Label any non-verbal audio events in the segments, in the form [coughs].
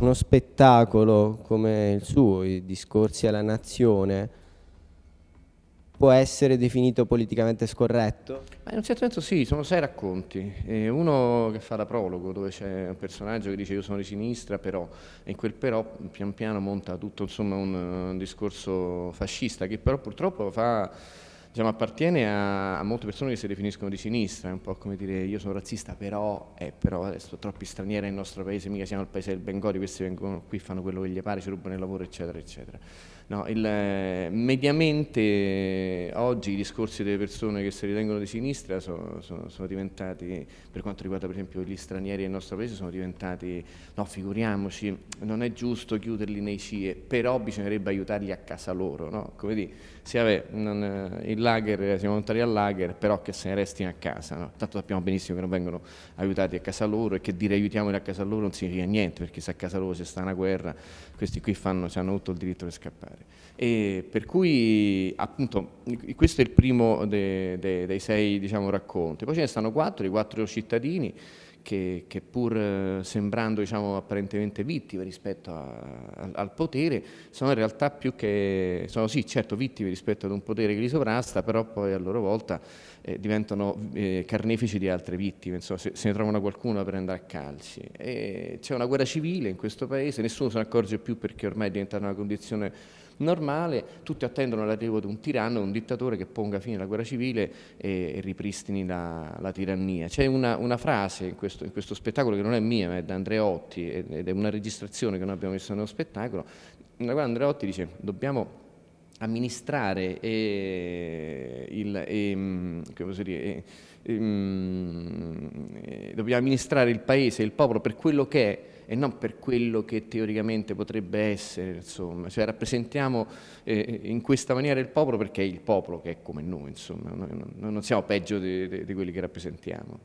uno spettacolo come il suo, i discorsi alla nazione, può essere definito politicamente scorretto? in un certo senso sì, sono sei racconti. E uno che fa da prologo, dove c'è un personaggio che dice io sono di sinistra, però, e in quel però pian piano monta tutto insomma, un, un discorso fascista, che però purtroppo fa diciamo, appartiene a, a, molte persone che si definiscono di sinistra, è un po' come dire io sono razzista però, eh, però adesso troppi stranieri nel nostro paese, mica siamo il paese del Bengodi, questi vengono qui, fanno quello che gli pare, ci rubano il lavoro eccetera eccetera. No, il, eh, mediamente oggi i discorsi delle persone che si ritengono di sinistra sono, sono, sono, diventati, per quanto riguarda per esempio gli stranieri nel nostro paese, sono diventati, no figuriamoci, non è giusto chiuderli nei CIE, però bisognerebbe aiutarli a casa loro, no? come dire, sì, vabbè, non, il lager, siamo volontari al lager, però che se ne restino a casa, no? tanto sappiamo benissimo che non vengono aiutati a casa loro e che dire aiutiamoli a casa loro non significa niente, perché se a casa loro c'è sta una guerra, questi qui fanno, hanno tutto il diritto di scappare. E per cui appunto questo è il primo de, de, dei sei diciamo, racconti, poi ce ne stanno quattro, i quattro cittadini che, che pur eh, sembrando diciamo, apparentemente vittime rispetto a, a, al potere sono in realtà più che, sono sì certo vittime rispetto ad un potere che li sovrasta, però poi a loro volta eh, diventano eh, carnefici di altre vittime, insomma, se, se, ne trovano qualcuno per andare a calci. C'è una guerra civile in questo paese, nessuno se ne accorge più perché ormai è diventata una condizione normale, tutti attendono l'arrivo di un tiranno, un dittatore che ponga fine alla guerra civile e, e ripristini la, la tirannia. C'è una, una, frase in questo, in questo, spettacolo che non è mia, ma è da Andreotti ed è una registrazione che noi abbiamo messo nello spettacolo, nella quale Andreotti dice dobbiamo amministrare e, il, e, mm, dire, e, mm, dobbiamo amministrare il paese, il popolo per quello che è e non per quello che teoricamente potrebbe essere, insomma, cioè rappresentiamo eh, in questa maniera il popolo perché è il popolo che è come noi, insomma, noi non, siamo peggio di, di, di, quelli che rappresentiamo.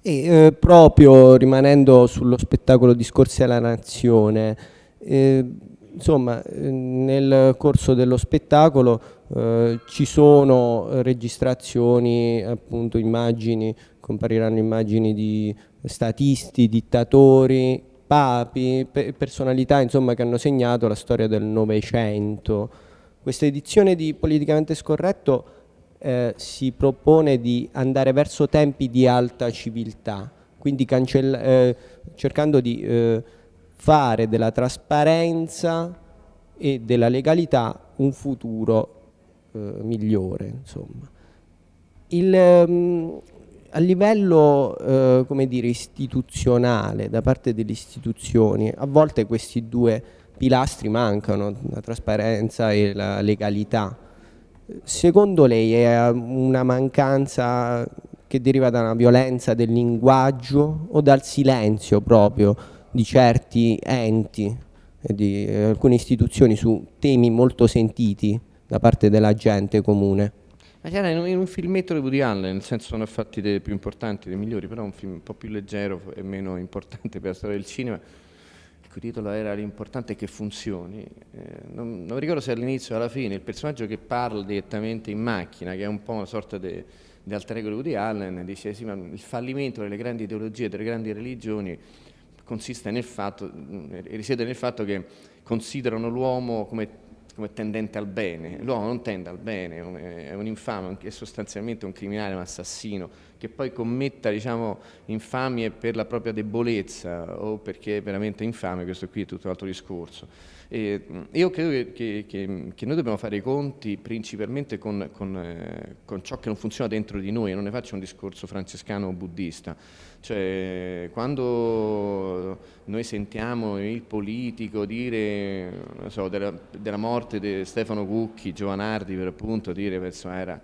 E eh, proprio rimanendo sullo spettacolo Discorsi alla Nazione, eh, insomma, nel corso dello spettacolo eh, ci sono registrazioni, appunto immagini, compariranno immagini di statisti, dittatori, papi, pe personalità insomma, che hanno segnato la storia del Novecento. Questa edizione di Politicamente Scorretto eh, si propone di andare verso tempi di alta civiltà, quindi eh, cercando di eh, fare della trasparenza e della legalità un futuro eh, migliore. Insomma. Il, um, a livello eh, come dire, istituzionale, da parte delle istituzioni, a volte questi due pilastri mancano, la trasparenza e la legalità. Secondo lei è una mancanza che deriva da una violenza del linguaggio o dal silenzio proprio di certi enti di eh, alcune istituzioni su temi molto sentiti da parte della gente comune? Ma c'era in, un filmetto di Woody Allen, nel senso sono fatti dei più importanti, dei migliori, però un film un po' più leggero e meno importante per la storia del cinema, il cui titolo era L'importante è che funzioni. Eh, non, non, ricordo se all'inizio o alla fine il personaggio che parla direttamente in macchina, che è un po' una sorta di alter ego di Woody Allen, dice sì, ma il fallimento delle grandi ideologie, delle grandi religioni consiste nel fatto, risiede nel fatto che considerano l'uomo come come tendente al bene, l'uomo non tende al bene, è un infame, è sostanzialmente un criminale, un assassino, che poi commetta diciamo, infamie per la propria debolezza o perché è veramente infame, questo qui è tutto un altro discorso. E io credo che, che, che, noi dobbiamo fare i conti principalmente con, con, eh, con, ciò che non funziona dentro di noi, non ne faccio un discorso francescano o buddista. Cioè, quando noi sentiamo il politico dire so, della, della, morte di Stefano Cucchi, Giovanardi per appunto, dire che era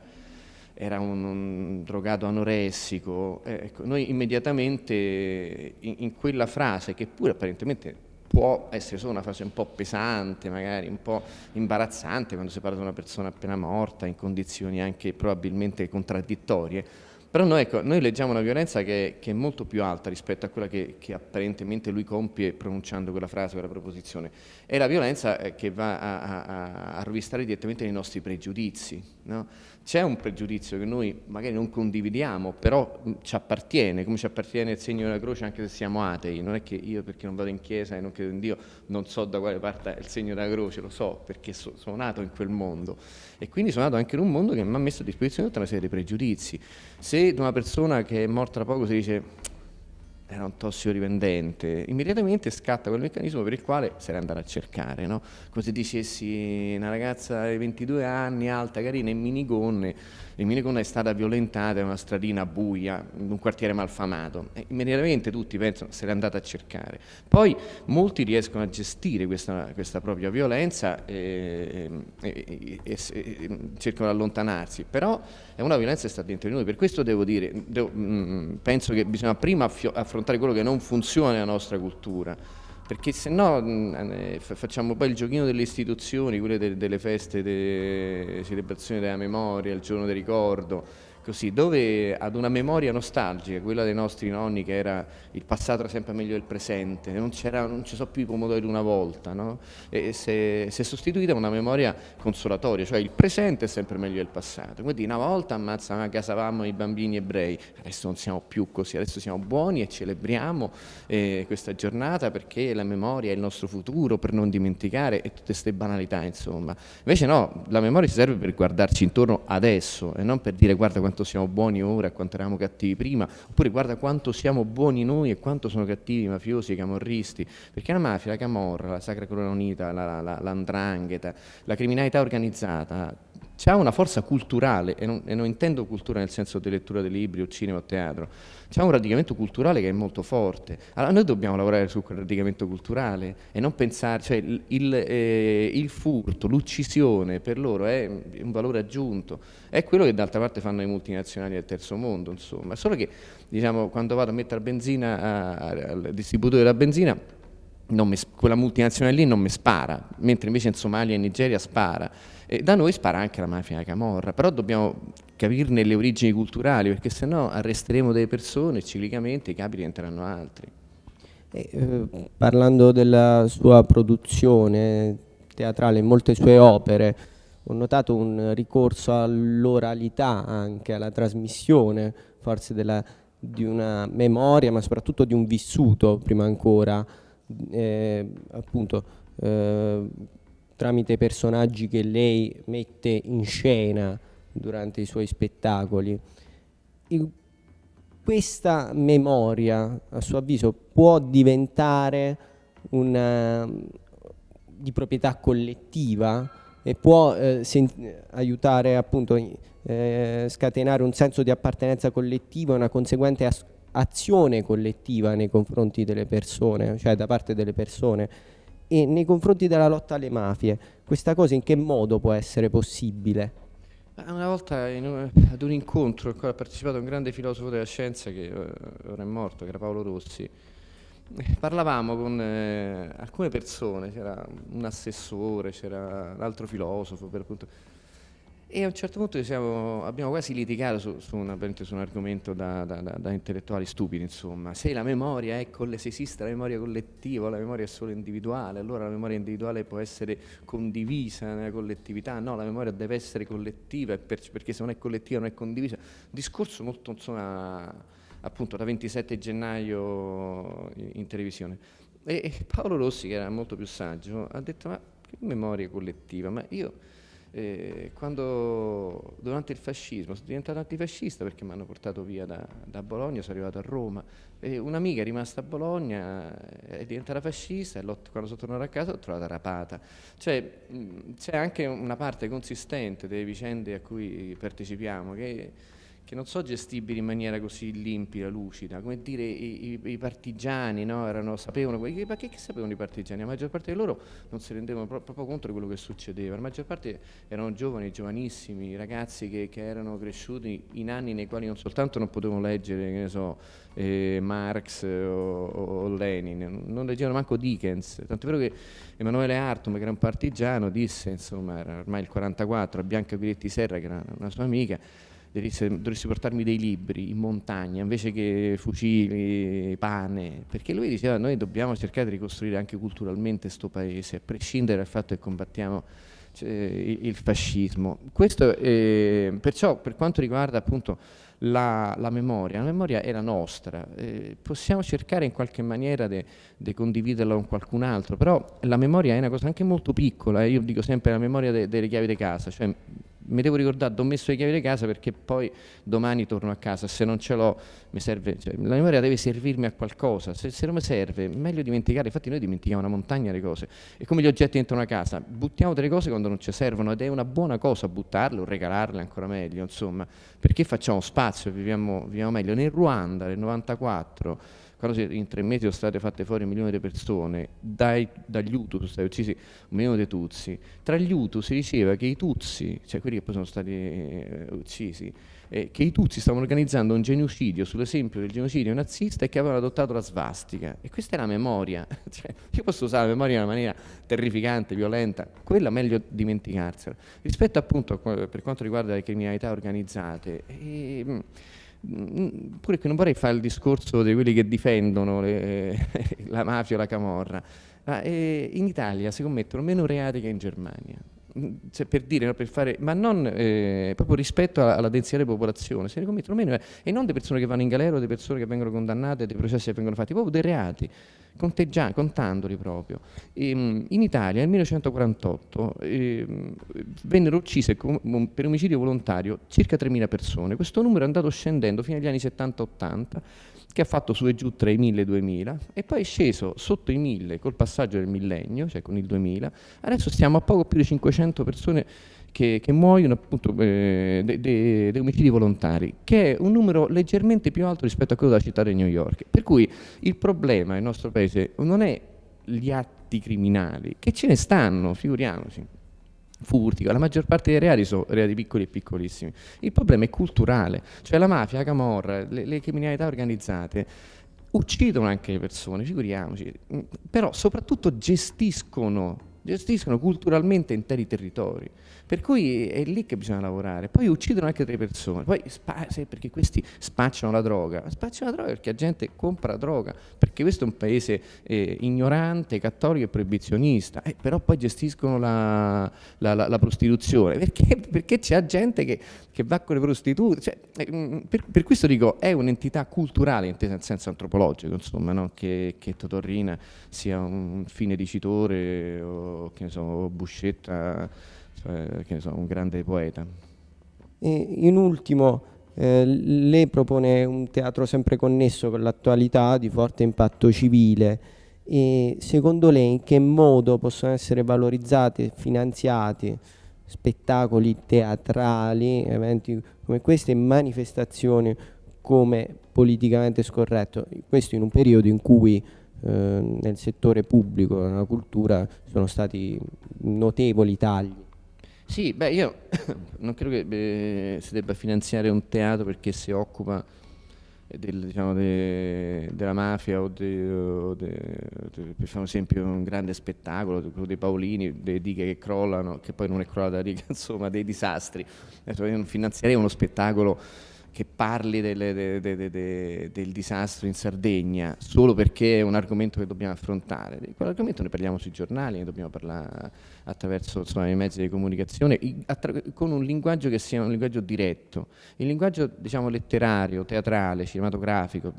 era un, un, drogato anoressico, eh, ecco, noi immediatamente in, in, quella frase, che pure apparentemente può essere solo una frase un po' pesante, magari un po' imbarazzante quando si parla di una persona appena morta, in condizioni anche probabilmente contraddittorie, Però noi, ecco, noi leggiamo una violenza che, che, è molto più alta rispetto a quella che, che, apparentemente lui compie pronunciando quella frase, quella proposizione. È la violenza eh, che va a, a, a rovistare direttamente nei nostri pregiudizi. No? C'è un pregiudizio che noi magari non condividiamo, però ci appartiene, come ci appartiene il segno della croce anche se siamo atei. Non è che io perché non vado in chiesa e non credo in Dio non so da quale parte è il segno della croce, lo so perché so, sono nato in quel mondo. E quindi sono nato anche in un mondo che mi ha messo a disposizione tutta una serie di pregiudizi. Se una persona che è morta da poco si dice era un tossicodipendente, immediatamente scatta quel meccanismo per il quale se ne andare a cercare, no? come se dicessi una ragazza di 22 anni, alta, carina, in minigonne, in minigonna è stata violentata in una stradina buia, in un quartiere malfamato, e immediatamente tutti pensano se l'è andata a cercare. Poi molti riescono a gestire questa, questa propria violenza e, e, e, e, cercano di allontanarsi, però è una violenza che sta dentro di noi, per questo devo dire, devo, mh, mm, penso che bisogna prima affrontare affrontare quello che non funziona nella nostra cultura, perché se no eh, facciamo poi il giochino delle istituzioni, quelle de delle feste, delle celebrazioni della memoria, il giorno del ricordo, così, dove ad una memoria nostalgica, quella dei nostri nonni che era il passato era sempre meglio del presente, non, non ci sono più i pomodori una volta, no? e si è, sostituita una memoria consolatoria, cioè il presente è sempre meglio del passato, quindi una volta ammazza, casavamo i bambini ebrei, adesso non siamo più così, adesso siamo buoni e celebriamo eh, questa giornata perché la memoria è il nostro futuro, per non dimenticare e tutte queste banalità insomma, invece no, la memoria ci serve per guardarci intorno adesso e non per dire guarda quanto quanto siamo buoni ora e quanto eravamo cattivi prima, oppure guarda quanto siamo buoni noi e quanto sono cattivi i mafiosi, i camorristi, perché la mafia, la camorra, la sacra corona unita, l'andrangheta, la, la, la criminalità organizzata, ha una forza culturale, e non, e non, intendo cultura nel senso di lettura di libri o cinema o teatro, c'è un radicamento culturale che è molto forte. Allora noi dobbiamo lavorare su quel radicamento culturale e non pensare, cioè il, il, eh, il furto, l'uccisione per loro è un valore aggiunto, è quello che d'altra parte fanno i multinazionali del terzo mondo, insomma, solo che diciamo, quando vado a mettere benzina al distributore della benzina, mi, quella multinazionale lì non mi spara, mentre invece in Somalia e in Nigeria spara. E da noi spara anche la mafia Camorra, però dobbiamo capirne le origini culturali, perché sennò arresteremo delle persone e ciclicamente i capi diventeranno altri. E, eh, parlando della sua produzione teatrale, in molte sue opere, ho notato un ricorso all'oralità anche, alla trasmissione, forse della, di una memoria, ma soprattutto di un vissuto, prima ancora, eh, appunto, eh, tramite personaggi che lei mette in scena durante i suoi spettacoli. E questa memoria, a suo avviso, può diventare una, di proprietà collettiva e può eh, aiutare appunto eh, scatenare un senso di appartenenza collettiva e una conseguente azione collettiva nei confronti delle persone, cioè da parte delle persone e nei confronti della lotta alle mafie, questa cosa in che modo può essere possibile? Una volta un, ad un incontro al quale ha partecipato un grande filosofo della scienza che eh, ora è morto, che era Paolo Rossi, parlavamo con eh, alcune persone, c'era un assessore, c'era un altro filosofo, per appunto, e a un certo punto siamo, abbiamo quasi litigato su, su, una, su un argomento da, da, da, da, intellettuali stupidi, insomma. Se la memoria è, se esiste la memoria collettiva o la memoria è solo individuale, allora la memoria individuale può essere condivisa nella collettività. No, la memoria deve essere collettiva perché se non è collettiva non è condivisa. Discorso molto, insomma, appunto da 27 gennaio in, in televisione. E, e Paolo Rossi, che era molto più saggio, ha detto ma che memoria collettiva? Ma io eh, quando durante il fascismo sono diventato antifascista perché mi hanno portato via da, da Bologna, sono arrivato a Roma. Un'amica è rimasta a Bologna, è diventata fascista e quando sono tornato a casa l'ho trovata rapata. Cioè c'è anche una parte consistente delle vicende a cui partecipiamo che che non sono gestibili in maniera così limpida, lucida, come dire i, i, i partigiani no? Erano, sapevano, ma che, che, sapevano i partigiani? La maggior parte di loro non si rendevano pro, proprio conto di quello che succedeva, la maggior parte erano giovani, giovanissimi, ragazzi che, che erano cresciuti in anni nei quali non soltanto non potevano leggere, che ne so, eh, Marx o, o, Lenin, non leggevano manco Dickens, tanto vero che Emanuele Artum, che era un partigiano, disse, insomma, era ormai il 44, a Bianca Guidetti Serra, che era una sua amica, dovresti portarmi dei libri in montagna invece che fucili, pane, perché lui diceva noi dobbiamo cercare di ricostruire anche culturalmente questo paese, a prescindere dal fatto che combattiamo cioè, il fascismo. Questo, eh, perciò per quanto riguarda appunto la, la, memoria, la memoria è la nostra, eh, possiamo cercare in qualche maniera di condividerla con qualcun altro, però la memoria è una cosa anche molto piccola, eh, io dico sempre la memoria de, delle chiavi di casa, cioè mi devo ricordare, ho messo le chiavi di casa perché poi domani torno a casa, se non ce l'ho mi serve, cioè, la memoria deve servirmi a qualcosa, se, se non mi serve meglio dimenticare, infatti noi dimentichiamo una montagna di cose, è come gli oggetti dentro una casa, buttiamo delle cose quando non ci servono ed è una buona cosa buttarle o regalarle ancora meglio, insomma, perché facciamo spazio, viviamo, viviamo meglio. Nel Ruanda nel 94 quando in tre mesi sono state fatte fuori un milione di persone, dai, dagli Hutu sono stati uccisi un milione di Tutsi, tra gli Hutu si diceva che i Tutsi, cioè quelli che poi sono stati eh, uccisi, eh, che i Tutsi stavano organizzando un genocidio sull'esempio del genocidio nazista e che avevano adottato la svastica. E questa è la memoria. [laughs] cioè, io posso usare la memoria in una maniera terrificante, violenta, quella meglio dimenticarsela. Rispetto appunto per quanto riguarda le criminalità organizzate, eh, pure che non vorrei fare il discorso di quelli che difendono le, [laughs] la mafia o la camorra, ma eh, in Italia si commettono meno reati che in Germania. Mm, cioè, per dire, per fare, ma non eh, proprio rispetto alla, alla, densità di popolazione, se ne commettono meno eh, e non delle persone che vanno in galera o delle persone che vengono condannate, dei processi che vengono fatti, proprio dei reati contandoli proprio. E, ehm, in Italia nel 1948 eh, vennero uccise per omicidio volontario circa 3.000 persone, questo numero è andato scendendo fino agli anni 70-80 che ha fatto su e giù tra i 1000 e i 2000 e poi è sceso sotto i 1000 col passaggio del millennio, cioè con il 2000, adesso stiamo a poco più di 500 persone che, che muoiono appunto eh, dei omicidi volontari, che è un numero leggermente più alto rispetto a quello della città di New York. Per cui il problema nel nostro paese non è gli atti criminali, che ce ne stanno, figuriamoci, furti, la maggior parte dei reati sono reati piccoli e piccolissimi. Il problema è culturale, cioè la mafia, la camorra, le, le criminalità organizzate uccidono anche le persone, figuriamoci, però soprattutto gestiscono, gestiscono culturalmente interi territori. Per cui è lì che bisogna lavorare. Poi uccidono anche delle persone, poi perché questi spacciano la droga. Spacciano la droga perché la gente compra droga, perché questo è un paese eh, ignorante, cattolico e proibizionista, eh, però poi gestiscono la, la, la, la prostituzione, perché, perché c'è gente che, che, va con le prostitute. Cioè, eh, mm, per, per, questo dico, è un'entità culturale, intesa in senso antropologico, insomma, no? che, che Totorrina sia un fine dicitore o, che ne so, Buscetta cioè, che so, un grande poeta. E in ultimo, eh, lei propone un teatro sempre connesso con l'attualità di forte impatto civile e secondo lei in che modo possono essere valorizzati e finanziati spettacoli teatrali, eventi come queste, manifestazioni come politicamente scorretto, questo in un periodo in cui eh, nel settore pubblico, nella cultura, sono stati notevoli tagli. Sì, beh, io [coughs] non credo che beh, si debba finanziare un teatro perché si occupa del, diciamo, de, della mafia o, de, o de, per fare un esempio un grande spettacolo, quello dei Paolini, delle dighe che crollano, che poi non è crollata [laughs] la riga, insomma, dei disastri. Io finanzierei uno spettacolo che parli delle, de, de, de, del disastro in Sardegna solo perché è un argomento che dobbiamo affrontare. Di quell'argomento ne parliamo sui giornali, ne dobbiamo parlare attraverso insomma, i mezzi di comunicazione, con un linguaggio che sia un linguaggio diretto. Il linguaggio diciamo, letterario, teatrale, cinematografico,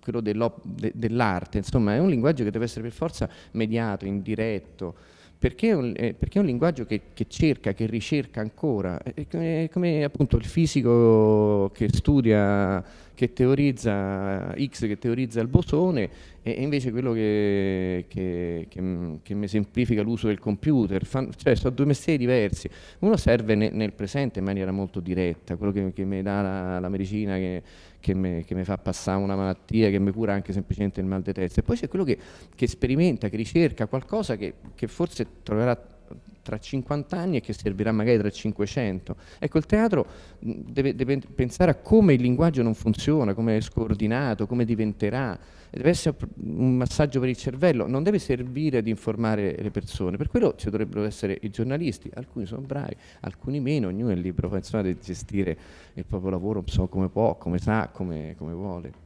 quello dell'arte, insomma è un linguaggio che deve essere per forza mediato, indiretto, perché è un, eh, perché è un linguaggio che, che, cerca, che ricerca ancora, è come, è come, appunto il fisico che studia, che teorizza X, che teorizza il bosone, e, invece quello che, che, che mi semplifica l'uso del computer, Fan, cioè sono due mestieri diversi, uno serve ne, nel presente in maniera molto diretta, quello che, mi dà la, la medicina che, che mi, che fa passare una malattia, che mi cura anche semplicemente il mal di testa. E poi c'è quello che, che, sperimenta, che ricerca qualcosa che, che forse troverà tra 50 anni e che servirà magari tra 500. Ecco, il teatro deve, deve pensare a come il linguaggio non funziona, come è scordinato, come diventerà, deve essere un massaggio per il cervello, non deve servire ad informare le persone, per quello ci dovrebbero essere i giornalisti, alcuni sono bravi, alcuni meno, ognuno è libero insomma, di gestire il proprio lavoro so, come può, come sa, come, come vuole.